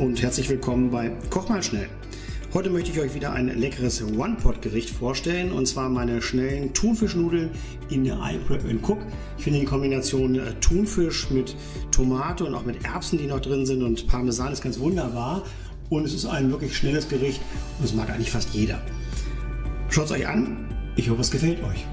Und herzlich willkommen bei Koch mal schnell. Heute möchte ich euch wieder ein leckeres One-Pot-Gericht vorstellen und zwar meine schnellen Thunfischnudeln in der iPrep Cook. Ich finde die Kombination äh, Thunfisch mit Tomate und auch mit Erbsen, die noch drin sind und Parmesan ist ganz wunderbar und es ist ein wirklich schnelles Gericht und es mag eigentlich fast jeder. Schaut es euch an, ich hoffe es gefällt euch.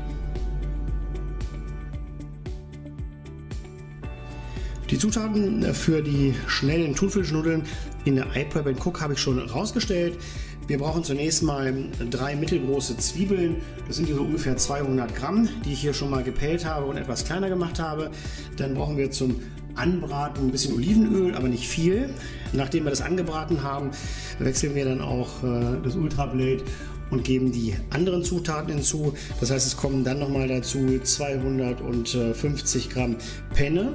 Die Zutaten für die schnellen Thunfischnudeln in der iPrep Cook habe ich schon rausgestellt. Wir brauchen zunächst mal drei mittelgroße Zwiebeln. Das sind hier so ungefähr 200 Gramm, die ich hier schon mal gepellt habe und etwas kleiner gemacht habe. Dann brauchen wir zum Anbraten ein bisschen Olivenöl, aber nicht viel. Nachdem wir das angebraten haben, wechseln wir dann auch äh, das Ultrablade und geben die anderen Zutaten hinzu. Das heißt, es kommen dann nochmal dazu 250 Gramm Penne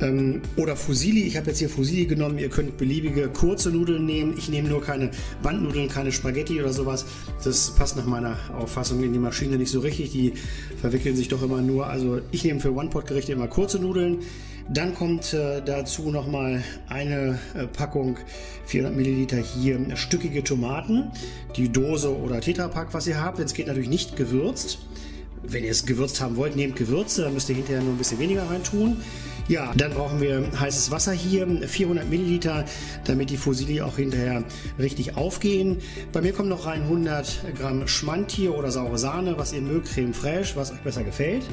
ähm, oder Fusilli. Ich habe jetzt hier Fusilli genommen. Ihr könnt beliebige kurze Nudeln nehmen. Ich nehme nur keine Bandnudeln, keine Spaghetti oder sowas. Das passt nach meiner Auffassung in die Maschine nicht so richtig. Die verwickeln sich doch immer nur. Also ich nehme für One-Pot-Gerichte immer kurze Nudeln. Dann kommt äh, dazu nochmal eine äh, Packung 400 Milliliter hier stückige Tomaten, die Dose oder Tetrapack, was ihr habt. Jetzt geht natürlich nicht gewürzt. Wenn ihr es gewürzt haben wollt, nehmt Gewürze, dann müsst ihr hinterher nur ein bisschen weniger rein tun. Ja, dann brauchen wir heißes Wasser hier, 400 Milliliter, damit die Fusilli auch hinterher richtig aufgehen. Bei mir kommt noch rein 100 Gramm Schmand oder saure Sahne, was ihr mögt, Creme fraiche, was euch besser gefällt.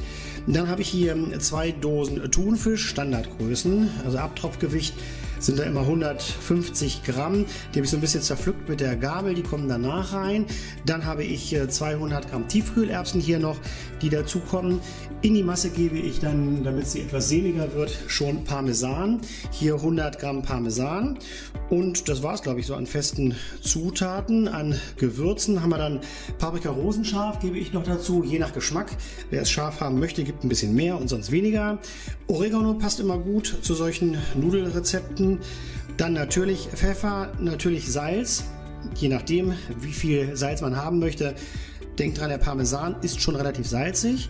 Dann habe ich hier zwei Dosen Thunfisch, Standardgrößen, also Abtropfgewicht sind da immer 150 Gramm. Die habe ich so ein bisschen zerpflückt mit der Gabel, die kommen danach rein. Dann habe ich 200 äh, Gramm Tiefkühlerbsen hier noch, die dazukommen. In die Masse gebe ich dann, damit sie etwas sehniger wird, schon Parmesan. Hier 100 Gramm Parmesan. Und das war es, glaube ich, so an festen Zutaten. An Gewürzen haben wir dann Paprika rosenscharf, gebe ich noch dazu, je nach Geschmack. Wer es scharf haben möchte, gibt ein bisschen mehr und sonst weniger. Oregano passt immer gut zu solchen Nudelrezepten. Dann natürlich Pfeffer, natürlich Salz, je nachdem wie viel Salz man haben möchte. Denkt dran, der Parmesan ist schon relativ salzig.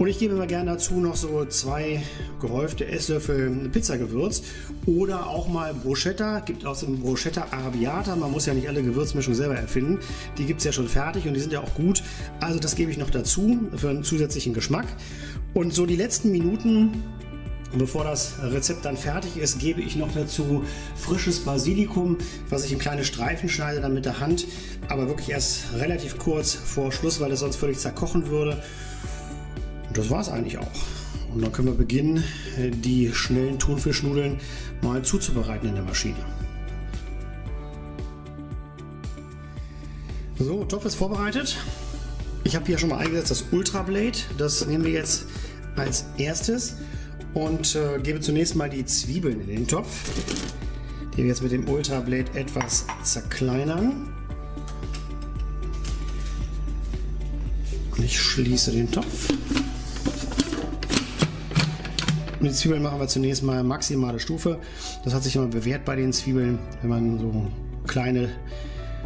Und ich gebe immer gerne dazu noch so zwei gehäufte Esslöffel Pizzagewürz oder auch mal Bruschetta. Gibt aus dem Bruschetta Arabiata. Man muss ja nicht alle Gewürzmischungen selber erfinden. Die gibt es ja schon fertig und die sind ja auch gut. Also das gebe ich noch dazu für einen zusätzlichen Geschmack. Und so die letzten Minuten Bevor das Rezept dann fertig ist, gebe ich noch dazu frisches Basilikum, was ich in kleine Streifen schneide, dann mit der Hand, aber wirklich erst relativ kurz vor Schluss, weil es sonst völlig zerkochen würde. Und das war es eigentlich auch. Und dann können wir beginnen, die schnellen Thunfischnudeln mal zuzubereiten in der Maschine. So, Topf ist vorbereitet. Ich habe hier schon mal eingesetzt das Ultra Blade. Das nehmen wir jetzt als erstes und äh, gebe zunächst mal die Zwiebeln in den Topf, die wir jetzt mit dem Ultra Blade etwas zerkleinern. Und ich schließe den Topf. Und die Zwiebeln machen wir zunächst mal maximale Stufe. Das hat sich immer bewährt bei den Zwiebeln, wenn man so kleine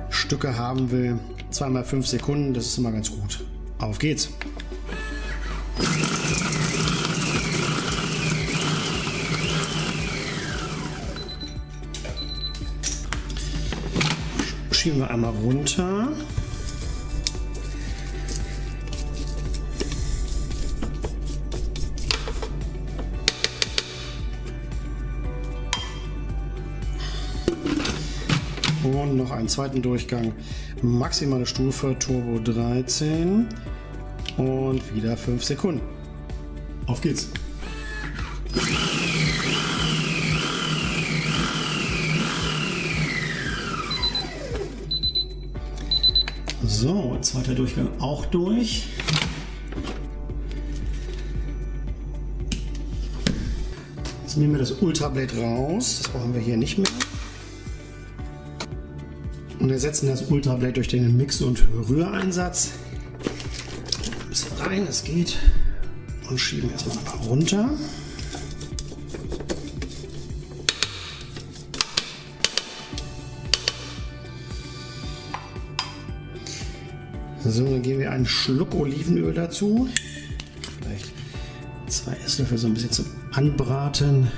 Stücke haben will. Zweimal fünf Sekunden, das ist immer ganz gut. Auf geht's! schieben wir einmal runter. Einen zweiten Durchgang. Maximale Stufe Turbo 13. Und wieder 5 Sekunden. Auf geht's. So, zweiter Durchgang auch durch. Jetzt nehmen wir das Ultrablade raus. Das brauchen wir hier nicht mehr. Und ersetzen das Ultrablade durch den Mix- und Rühreinsatz. Ein bisschen rein, es geht. Und schieben erstmal runter. So, dann geben wir einen Schluck Olivenöl dazu. Vielleicht zwei Esslöffel so ein bisschen zum Anbraten.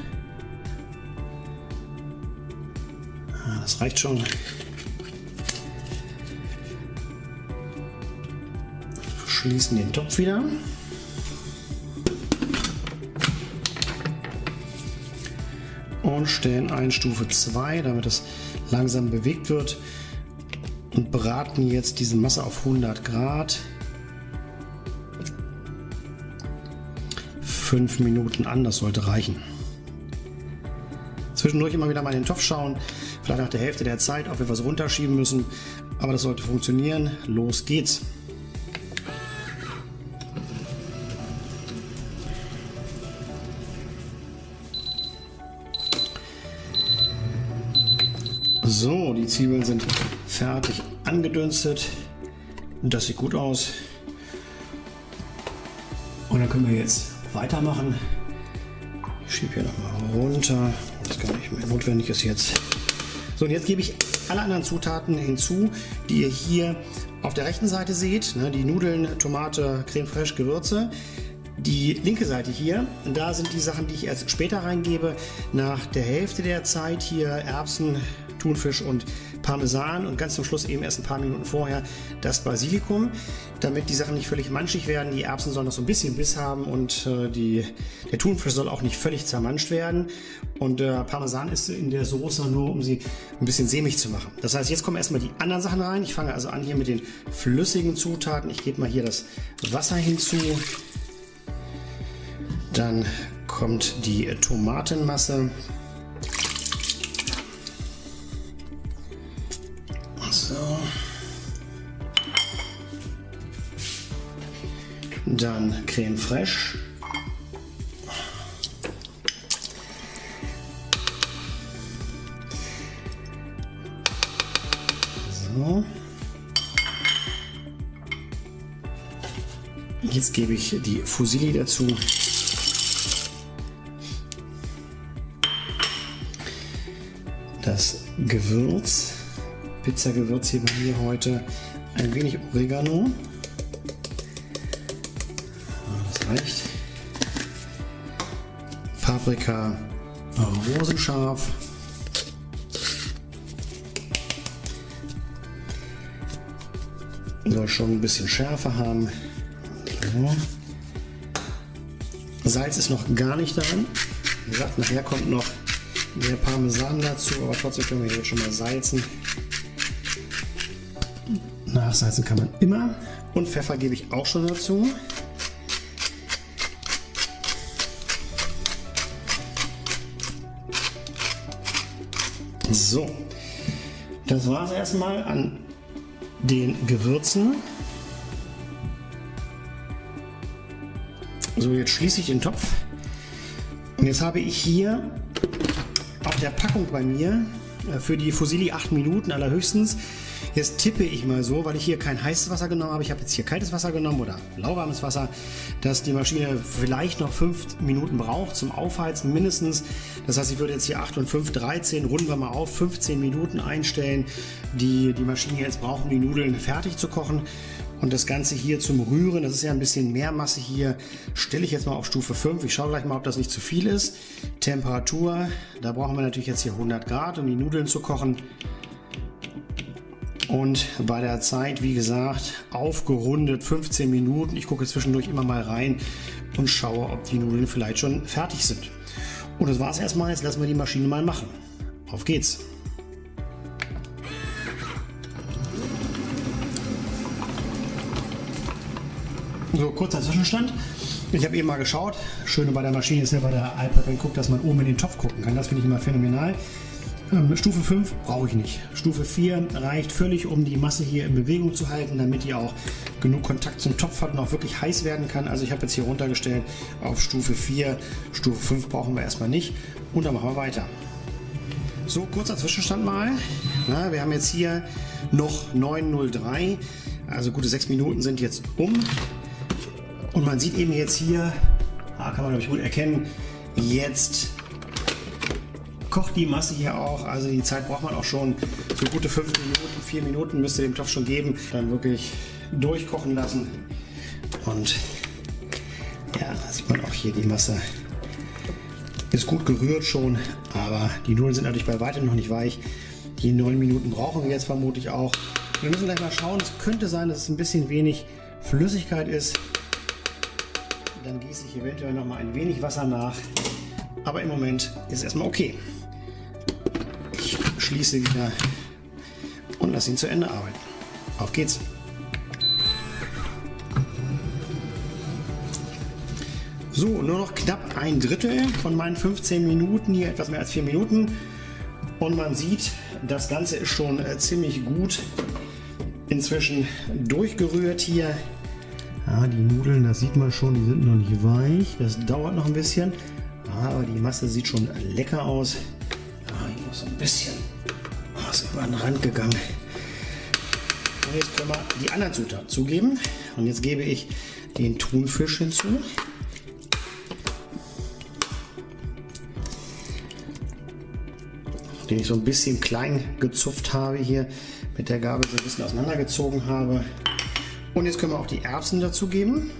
das reicht schon. Schließen den Topf wieder. Und stellen ein Stufe 2, damit es langsam bewegt wird. Und braten jetzt diese Masse auf 100 Grad. 5 Minuten an, das sollte reichen. Zwischendurch immer wieder mal in den Topf schauen, vielleicht nach der Hälfte der Zeit, ob wir was runterschieben müssen, aber das sollte funktionieren. Los geht's! So, die Zwiebeln sind fertig angedünstet. Das sieht gut aus. Und dann können wir jetzt weitermachen. Ich schiebe hier nochmal runter, das gar nicht mehr notwendig ist jetzt. So, und jetzt gebe ich alle anderen Zutaten hinzu, die ihr hier auf der rechten Seite seht. Ne, die Nudeln, Tomate, Creme fraiche, Gewürze. Die linke Seite hier, da sind die Sachen, die ich erst später reingebe. Nach der Hälfte der Zeit hier Erbsen, Thunfisch und Parmesan und ganz zum Schluss eben erst ein paar Minuten vorher das Basilikum, damit die Sachen nicht völlig manchig werden. Die Erbsen sollen noch so ein bisschen Biss haben und äh, die, der Thunfisch soll auch nicht völlig zermanscht werden. Und äh, Parmesan ist in der Soße nur, um sie ein bisschen sämig zu machen. Das heißt, jetzt kommen erstmal die anderen Sachen rein. Ich fange also an hier mit den flüssigen Zutaten. Ich gebe mal hier das Wasser hinzu. Dann kommt die Tomatenmasse. Dann Creme fraiche. Jetzt gebe ich die Fusilli dazu. Das Gewürz. Pizzagewürz hier bei mir heute ein wenig Oregano. Reicht. Paprika rosenscharf. Soll schon ein bisschen Schärfe haben. So. Salz ist noch gar nicht dran. Wie gesagt, nachher kommt noch der Parmesan dazu, aber trotzdem können wir hier schon mal salzen. Nachsalzen kann man immer. Und Pfeffer gebe ich auch schon dazu. So, das war es erstmal an den Gewürzen. So, jetzt schließe ich den Topf. Und jetzt habe ich hier auf der Packung bei mir äh, für die Fusilli 8 Minuten allerhöchstens Jetzt tippe ich mal so, weil ich hier kein heißes Wasser genommen habe, ich habe jetzt hier kaltes Wasser genommen oder lauwarmes Wasser, dass die Maschine vielleicht noch 5 Minuten braucht zum Aufheizen mindestens. Das heißt, ich würde jetzt hier 8 und 5, 13, runden wir mal auf, 15 Minuten einstellen, die die Maschine jetzt braucht, um die Nudeln fertig zu kochen. Und das Ganze hier zum Rühren, das ist ja ein bisschen mehr Masse hier, stelle ich jetzt mal auf Stufe 5. Ich schaue gleich mal, ob das nicht zu viel ist. Temperatur, da brauchen wir natürlich jetzt hier 100 Grad, um die Nudeln zu kochen. Und bei der Zeit, wie gesagt, aufgerundet 15 Minuten. Ich gucke zwischendurch immer mal rein und schaue, ob die Nudeln vielleicht schon fertig sind. Und das war es erstmal. Jetzt lassen wir die Maschine mal machen. Auf geht's! So, kurzer Zwischenstand. Ich habe eben mal geschaut. Schöne bei der Maschine ist ja bei der iPad, wenn guckt, dass man oben in den Topf gucken kann. Das finde ich immer phänomenal. Ähm, Stufe 5 brauche ich nicht. Stufe 4 reicht völlig, um die Masse hier in Bewegung zu halten, damit die auch genug Kontakt zum Topf hat und auch wirklich heiß werden kann. Also ich habe jetzt hier runtergestellt auf Stufe 4. Stufe 5 brauchen wir erstmal nicht. Und dann machen wir weiter. So, kurzer Zwischenstand mal. Na, wir haben jetzt hier noch 9.03. Also gute 6 Minuten sind jetzt um. Und man sieht eben jetzt hier, ah, kann man glaube ich gut erkennen, jetzt kocht die Masse hier auch. Also die Zeit braucht man auch schon. So gute 5 Minuten, 4 Minuten müsste dem Topf schon geben. Dann wirklich durchkochen lassen. Und ja, sieht man auch hier die Masse. Ist gut gerührt schon, aber die Nudeln sind natürlich bei weitem noch nicht weich. Die neun Minuten brauchen wir jetzt vermutlich auch. Wir müssen gleich mal schauen. Es könnte sein, dass es ein bisschen wenig Flüssigkeit ist. Dann gieße ich eventuell noch mal ein wenig Wasser nach. Aber im Moment ist es erstmal okay. Schließe wieder und lasse ihn zu Ende arbeiten. Auf geht's! So, nur noch knapp ein Drittel von meinen 15 Minuten hier, etwas mehr als 4 Minuten. Und man sieht, das Ganze ist schon äh, ziemlich gut inzwischen durchgerührt hier. Ja, die Nudeln, das sieht man schon, die sind noch nicht weich. Das dauert noch ein bisschen. Aber die Masse sieht schon lecker aus. Ja, ich muss ein bisschen was über den Rand gegangen. Und jetzt können wir die anderen Zutaten zugeben. Und jetzt gebe ich den Thunfisch hinzu. den ich so ein bisschen klein gezupft habe hier mit der Gabel so ein bisschen auseinandergezogen habe. Und jetzt können wir auch die Erbsen dazugeben.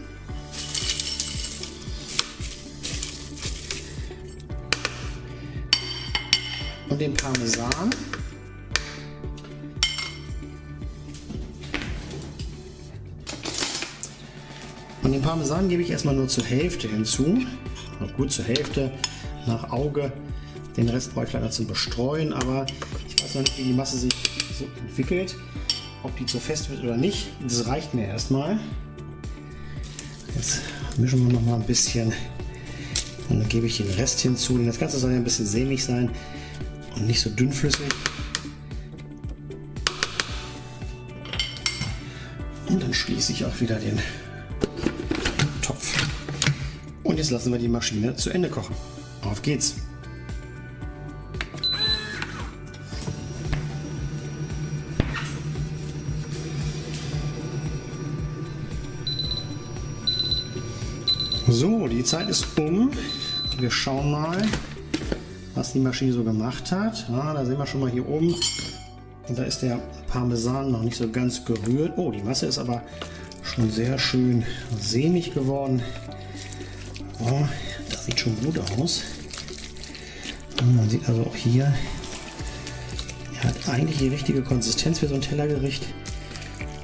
Und den Parmesan. Und den Parmesan gebe ich erstmal nur zur Hälfte hinzu. Gut zur Hälfte nach Auge. Den Rest brauche ich leider zum Bestreuen, aber ich weiß noch nicht, wie die Masse sich so entwickelt. Ob die zu fest wird oder nicht. Das reicht mir erstmal. Jetzt mischen wir noch mal ein bisschen und dann gebe ich den Rest hinzu. Das Ganze soll ja ein bisschen sämig sein und nicht so dünnflüssig. Und dann schließe ich auch wieder den jetzt lassen wir die Maschine zu Ende kochen. Auf geht's! So, die Zeit ist um. Wir schauen mal, was die Maschine so gemacht hat. Ja, da sehen wir schon mal hier oben. Da ist der Parmesan noch nicht so ganz gerührt. Oh, die Masse ist aber schon sehr schön sämig geworden. Oh, das sieht schon gut aus. Und man sieht also auch hier, er hat eigentlich die richtige Konsistenz für so ein Tellergericht.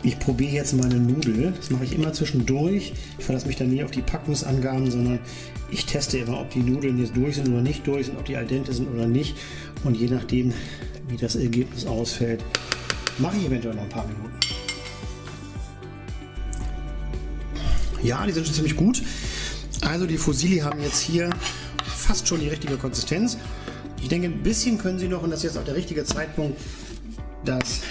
Ich probiere jetzt meine Nudel. Das mache ich immer zwischendurch. Ich verlasse mich dann nie auf die Packungsangaben, sondern ich teste immer, ob die Nudeln jetzt durch sind oder nicht durch sind, ob die al dente sind oder nicht. Und je nachdem, wie das Ergebnis ausfällt, mache ich eventuell noch ein paar Minuten. Ja, die sind schon ziemlich gut. Also die Fusilli haben jetzt hier fast schon die richtige Konsistenz. Ich denke, ein bisschen können sie noch, und das ist jetzt auch der richtige Zeitpunkt, das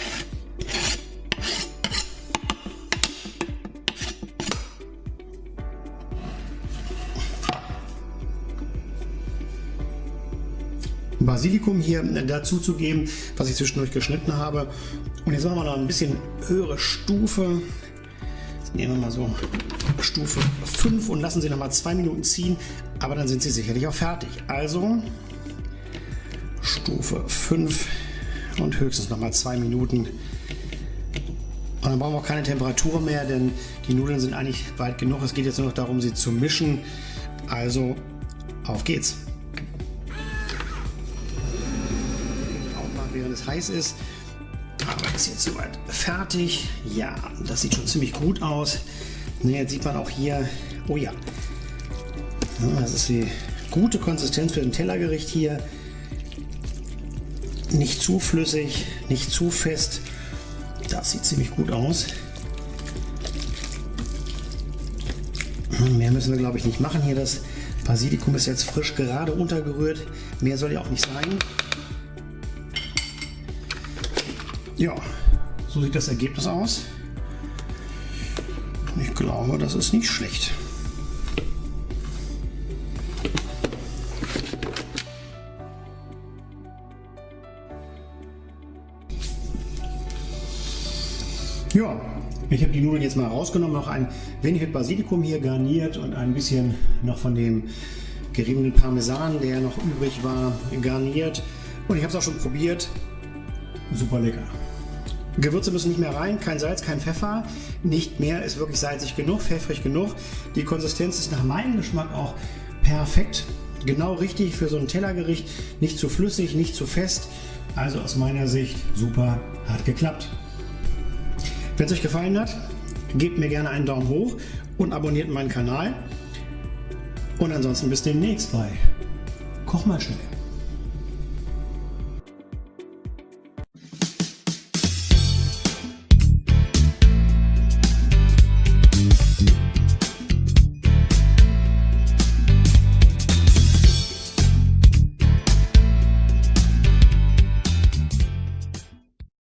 Basilikum hier dazu zu geben, was ich zwischendurch geschnitten habe. Und jetzt machen wir noch ein bisschen höhere Stufe. Jetzt nehmen wir mal so Stufe 5 und lassen sie noch mal zwei Minuten ziehen, aber dann sind sie sicherlich auch fertig. Also Stufe 5 und höchstens noch mal zwei Minuten. Und dann brauchen wir auch keine Temperatur mehr, denn die Nudeln sind eigentlich weit genug. Es geht jetzt nur noch darum, sie zu mischen. Also auf geht's. während es heiß ist. Aber ist jetzt soweit fertig. Ja, das sieht schon ziemlich gut aus. Jetzt sieht man auch hier, oh ja, das ist die gute Konsistenz für ein Tellergericht hier. Nicht zu flüssig, nicht zu fest. Das sieht ziemlich gut aus. Mehr müssen wir glaube ich nicht machen hier. Das Basilikum ist jetzt frisch gerade untergerührt. Mehr soll ja auch nicht sein. Ja, so sieht das Ergebnis aus. Ich glaube, das ist nicht schlecht. Ja, ich habe die Nudeln jetzt mal rausgenommen, noch ein wenig mit Basilikum hier garniert und ein bisschen noch von dem geriebenen Parmesan, der noch übrig war, garniert. Und ich habe es auch schon probiert. Super lecker. Gewürze müssen nicht mehr rein, kein Salz, kein Pfeffer, nicht mehr, ist wirklich salzig genug, pfeffrig genug. Die Konsistenz ist nach meinem Geschmack auch perfekt, genau richtig für so ein Tellergericht, nicht zu flüssig, nicht zu fest. Also aus meiner Sicht super, hat geklappt. Wenn es euch gefallen hat, gebt mir gerne einen Daumen hoch und abonniert meinen Kanal. Und ansonsten bis demnächst bei Koch mal schnell.